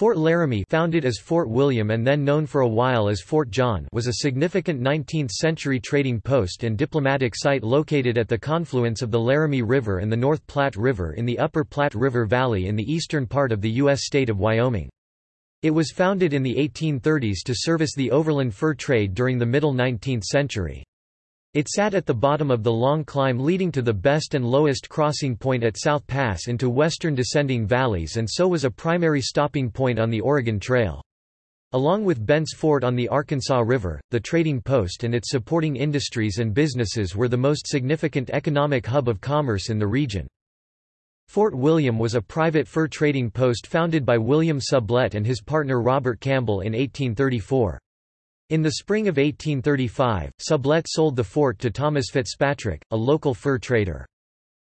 Fort Laramie founded as Fort William and then known for a while as Fort John was a significant 19th-century trading post and diplomatic site located at the confluence of the Laramie River and the North Platte River in the upper Platte River Valley in the eastern part of the U.S. state of Wyoming. It was founded in the 1830s to service the overland fur trade during the middle 19th century. It sat at the bottom of the long climb leading to the best and lowest crossing point at South Pass into western descending valleys and so was a primary stopping point on the Oregon Trail. Along with Bent's Fort on the Arkansas River, the trading post and its supporting industries and businesses were the most significant economic hub of commerce in the region. Fort William was a private fur trading post founded by William Sublette and his partner Robert Campbell in 1834. In the spring of 1835, Sublette sold the fort to Thomas Fitzpatrick, a local fur trader.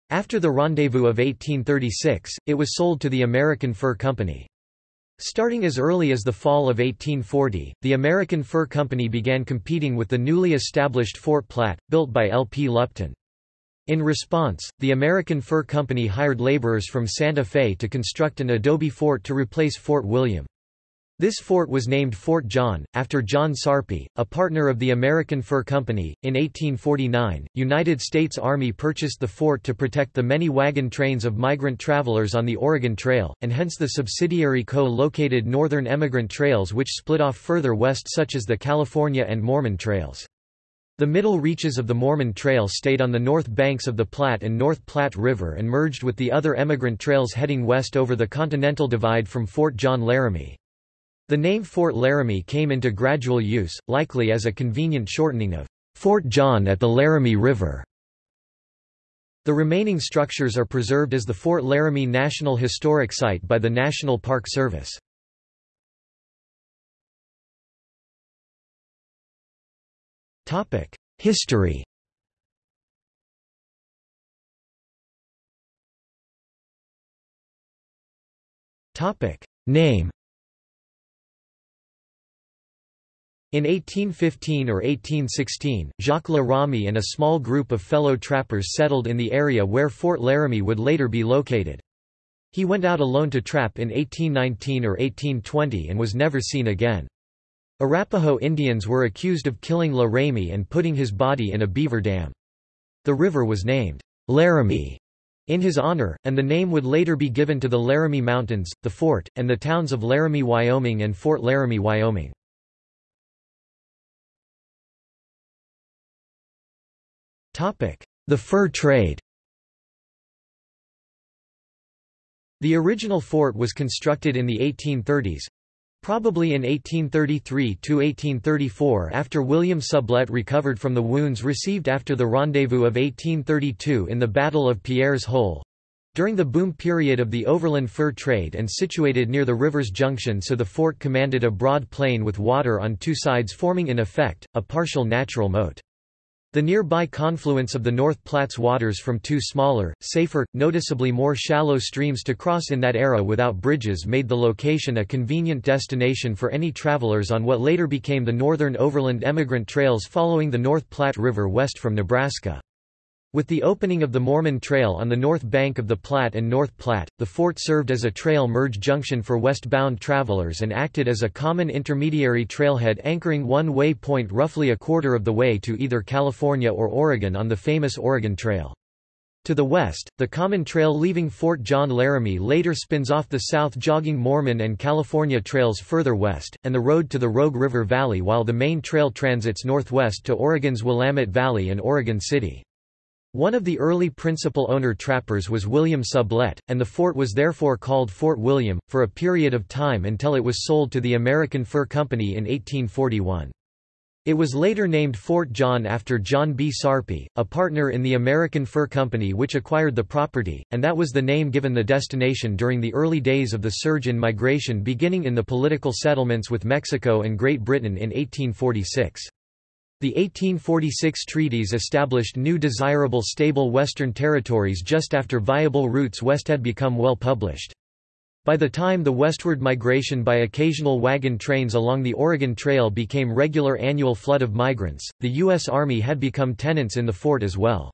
After the Rendezvous of 1836, it was sold to the American Fur Company. Starting as early as the fall of 1840, the American Fur Company began competing with the newly established Fort Platte, built by L. P. Lupton. In response, the American Fur Company hired laborers from Santa Fe to construct an adobe fort to replace Fort William. This fort was named Fort John, after John Sarpy, a partner of the American Fur Company. In 1849, United States Army purchased the fort to protect the many wagon trains of migrant travelers on the Oregon Trail, and hence the subsidiary co-located Northern Emigrant Trails which split off further west such as the California and Mormon Trails. The middle reaches of the Mormon Trail stayed on the north banks of the Platte and North Platte River and merged with the other emigrant trails heading west over the Continental Divide from Fort John Laramie. The name Fort Laramie came into gradual use, likely as a convenient shortening of Fort John at the Laramie River. The remaining structures are preserved as the Fort Laramie National Historic Site by the National Park Service. History Name In 1815 or 1816, Jacques La Ramée and a small group of fellow trappers settled in the area where Fort Laramie would later be located. He went out alone to trap in 1819 or 1820 and was never seen again. Arapaho Indians were accused of killing La Ramée and putting his body in a beaver dam. The river was named Laramie in his honor, and the name would later be given to the Laramie Mountains, the fort, and the towns of Laramie, Wyoming and Fort Laramie, Wyoming. The fur trade The original fort was constructed in the 1830s, probably in 1833 to 1834, after William Sublette recovered from the wounds received after the rendezvous of 1832 in the Battle of Pierre's Hole. During the boom period of the overland fur trade and situated near the river's junction so the fort commanded a broad plain with water on two sides forming in effect, a partial natural moat. The nearby confluence of the North Platte's waters from two smaller, safer, noticeably more shallow streams to cross in that era without bridges made the location a convenient destination for any travelers on what later became the Northern Overland Emigrant Trails following the North Platte River west from Nebraska. With the opening of the Mormon Trail on the north bank of the Platte and North Platte, the fort served as a trail merge junction for westbound travelers and acted as a common intermediary trailhead anchoring one way point roughly a quarter of the way to either California or Oregon on the famous Oregon Trail. To the west, the common trail leaving Fort John Laramie later spins off the south jogging Mormon and California trails further west, and the road to the Rogue River Valley while the main trail transits northwest to Oregon's Willamette Valley and Oregon City. One of the early principal owner trappers was William Sublette, and the fort was therefore called Fort William, for a period of time until it was sold to the American Fur Company in 1841. It was later named Fort John after John B. Sarpy, a partner in the American Fur Company which acquired the property, and that was the name given the destination during the early days of the surge in migration beginning in the political settlements with Mexico and Great Britain in 1846. The 1846 treaties established new desirable stable western territories just after viable routes west had become well published. By the time the westward migration by occasional wagon trains along the Oregon Trail became regular annual flood of migrants, the U.S. Army had become tenants in the fort as well.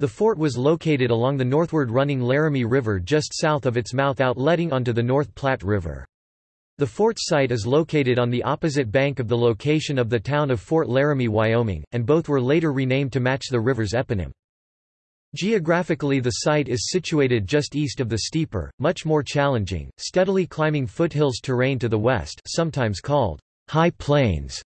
The fort was located along the northward running Laramie River just south of its mouth outletting onto the North Platte River. The fort's site is located on the opposite bank of the location of the town of Fort Laramie, Wyoming, and both were later renamed to match the river's eponym. Geographically the site is situated just east of the steeper, much more challenging, steadily climbing foothills terrain to the west sometimes called high plains,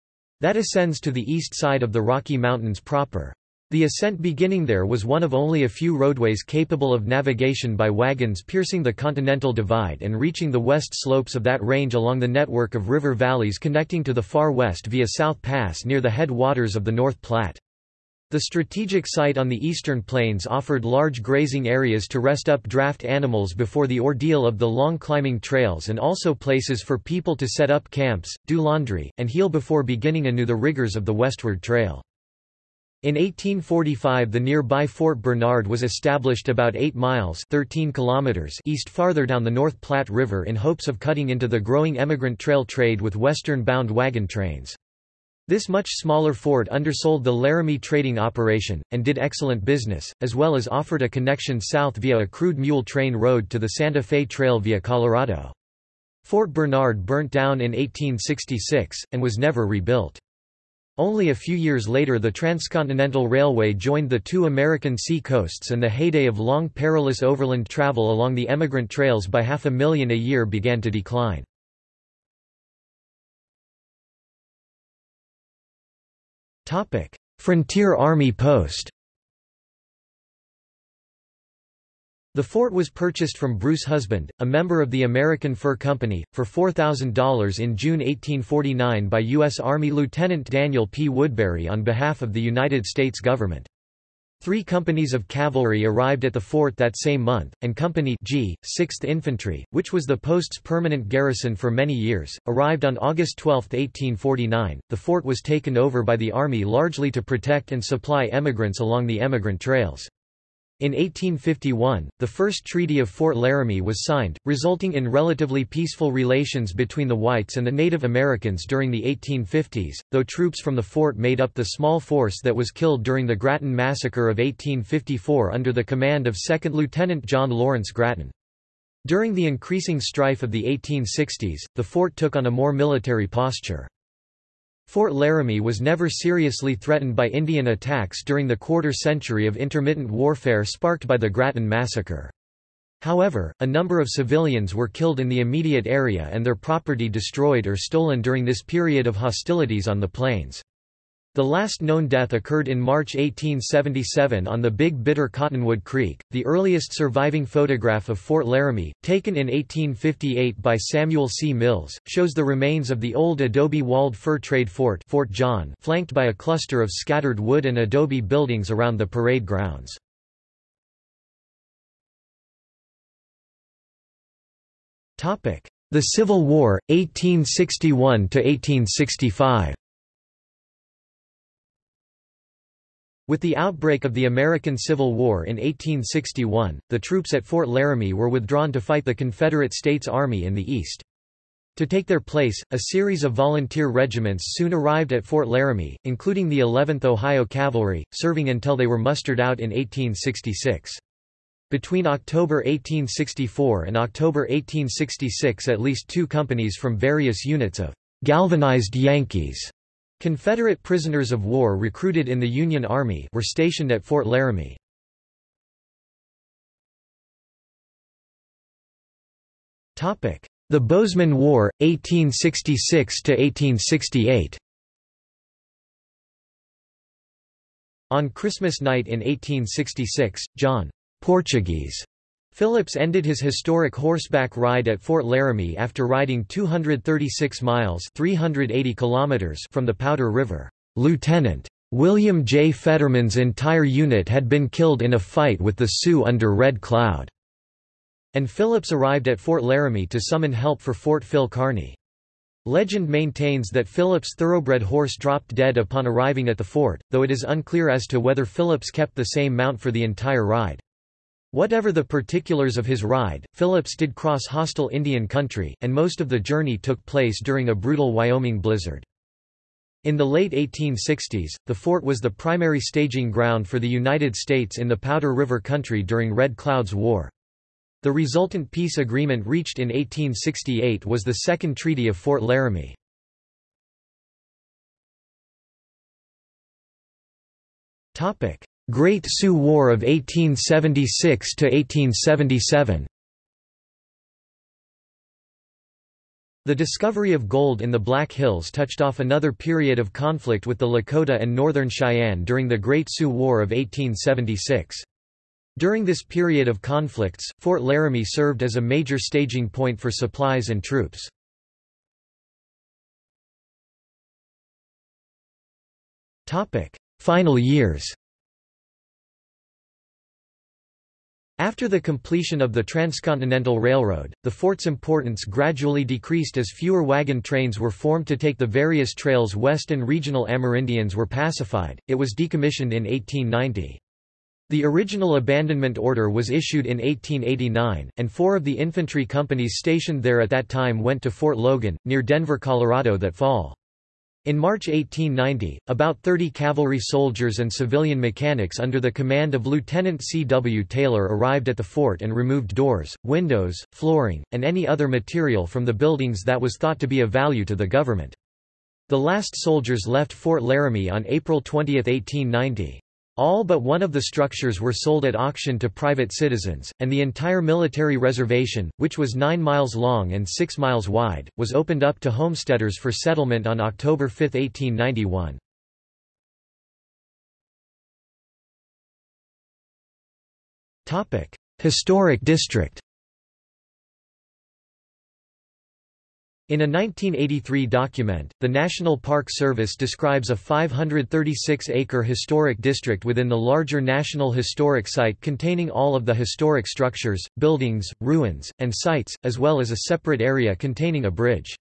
that ascends to the east side of the Rocky Mountains proper. The ascent beginning there was one of only a few roadways capable of navigation by wagons piercing the Continental Divide and reaching the west slopes of that range along the network of river valleys connecting to the far west via South Pass near the headwaters of the North Platte. The strategic site on the eastern plains offered large grazing areas to rest up draft animals before the ordeal of the long climbing trails and also places for people to set up camps, do laundry, and heal before beginning anew the rigors of the westward trail. In 1845 the nearby Fort Bernard was established about 8 miles 13 kilometers east farther down the North Platte River in hopes of cutting into the growing emigrant trail trade with western-bound wagon trains. This much smaller fort undersold the Laramie trading operation, and did excellent business, as well as offered a connection south via a crude mule train road to the Santa Fe Trail via Colorado. Fort Bernard burnt down in 1866, and was never rebuilt. Only a few years later the Transcontinental Railway joined the two American sea coasts and the heyday of long perilous overland travel along the emigrant trails by half a million a year began to decline. Frontier Army Post The fort was purchased from Bruce Husband, a member of the American Fur Company, for $4,000 in June 1849 by U.S. Army Lieutenant Daniel P. Woodbury on behalf of the United States government. Three companies of cavalry arrived at the fort that same month, and Company G, 6th Infantry, which was the post's permanent garrison for many years, arrived on August 12, 1849. The fort was taken over by the Army largely to protect and supply emigrants along the emigrant trails. In 1851, the first Treaty of Fort Laramie was signed, resulting in relatively peaceful relations between the whites and the Native Americans during the 1850s, though troops from the fort made up the small force that was killed during the Grattan Massacre of 1854 under the command of 2nd Lieutenant John Lawrence Grattan. During the increasing strife of the 1860s, the fort took on a more military posture. Fort Laramie was never seriously threatened by Indian attacks during the quarter-century of intermittent warfare sparked by the Grattan Massacre. However, a number of civilians were killed in the immediate area and their property destroyed or stolen during this period of hostilities on the plains. The last known death occurred in March 1877 on the Big Bitter Cottonwood Creek. The earliest surviving photograph of Fort Laramie, taken in 1858 by Samuel C. Mills, shows the remains of the old adobe-walled fur trade fort, Fort John, flanked by a cluster of scattered wood and adobe buildings around the parade grounds. Topic: The Civil War, 1861 to 1865. With the outbreak of the American Civil War in 1861, the troops at Fort Laramie were withdrawn to fight the Confederate States Army in the East. To take their place, a series of volunteer regiments soon arrived at Fort Laramie, including the 11th Ohio Cavalry, serving until they were mustered out in 1866. Between October 1864 and October 1866 at least two companies from various units of galvanized Yankees Confederate prisoners of war recruited in the Union Army were stationed at Fort Laramie. The Bozeman War, 1866–1868 On Christmas night in 1866, John Portuguese Phillips ended his historic horseback ride at Fort Laramie after riding 236 miles 380 kilometers from the Powder River. Lieutenant. William J. Fetterman's entire unit had been killed in a fight with the Sioux under Red Cloud, and Phillips arrived at Fort Laramie to summon help for Fort Phil Kearny. Legend maintains that Phillips' thoroughbred horse dropped dead upon arriving at the fort, though it is unclear as to whether Phillips kept the same mount for the entire ride. Whatever the particulars of his ride, Phillips did cross hostile Indian country, and most of the journey took place during a brutal Wyoming blizzard. In the late 1860s, the fort was the primary staging ground for the United States in the Powder River Country during Red Cloud's War. The resultant peace agreement reached in 1868 was the Second Treaty of Fort Laramie. Great Sioux War of 1876–1877 The discovery of gold in the Black Hills touched off another period of conflict with the Lakota and Northern Cheyenne during the Great Sioux War of 1876. During this period of conflicts, Fort Laramie served as a major staging point for supplies and troops. Final years After the completion of the Transcontinental Railroad, the fort's importance gradually decreased as fewer wagon trains were formed to take the various trails west and regional Amerindians were pacified. It was decommissioned in 1890. The original abandonment order was issued in 1889, and four of the infantry companies stationed there at that time went to Fort Logan, near Denver, Colorado that fall. In March 1890, about 30 cavalry soldiers and civilian mechanics under the command of Lieutenant C. W. Taylor arrived at the fort and removed doors, windows, flooring, and any other material from the buildings that was thought to be of value to the government. The last soldiers left Fort Laramie on April 20, 1890. All but one of the structures were sold at auction to private citizens, and the entire military reservation, which was 9 miles long and 6 miles wide, was opened up to homesteaders for settlement on October 5, 1891. Historic district In a 1983 document, the National Park Service describes a 536-acre historic district within the larger National Historic Site containing all of the historic structures, buildings, ruins, and sites, as well as a separate area containing a bridge.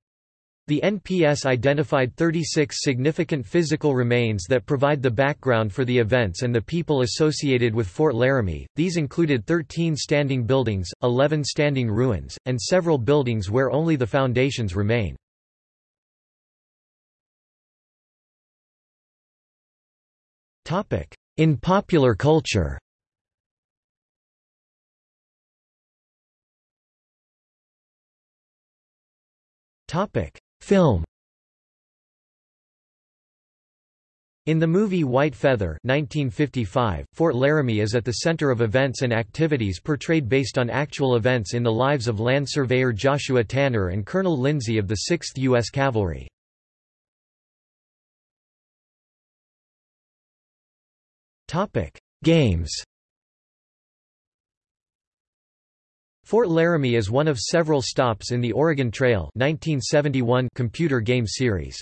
The NPS identified 36 significant physical remains that provide the background for the events and the people associated with Fort Laramie. These included 13 standing buildings, 11 standing ruins, and several buildings where only the foundations remain. Topic: In popular culture Topic: Film In the movie White Feather 1955, Fort Laramie is at the center of events and activities portrayed based on actual events in the lives of land surveyor Joshua Tanner and Colonel Lindsay of the 6th U.S. Cavalry. Games Fort Laramie is one of several stops in the Oregon Trail 1971 computer game series.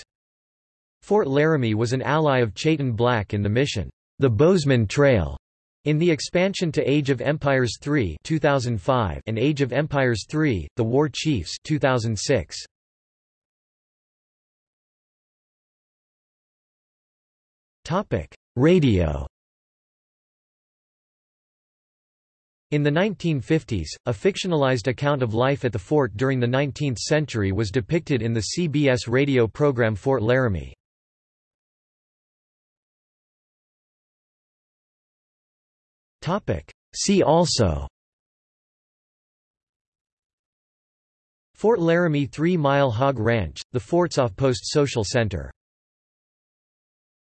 Fort Laramie was an ally of Chayton Black in the mission, The Bozeman Trail, in the expansion to Age of Empires III 2005 and Age of Empires III, The War Chiefs 2006. Radio In the 1950s, a fictionalized account of life at the fort during the 19th century was depicted in the CBS radio program Fort Laramie. See also Fort Laramie Three Mile Hog Ranch, the fort's off-post social center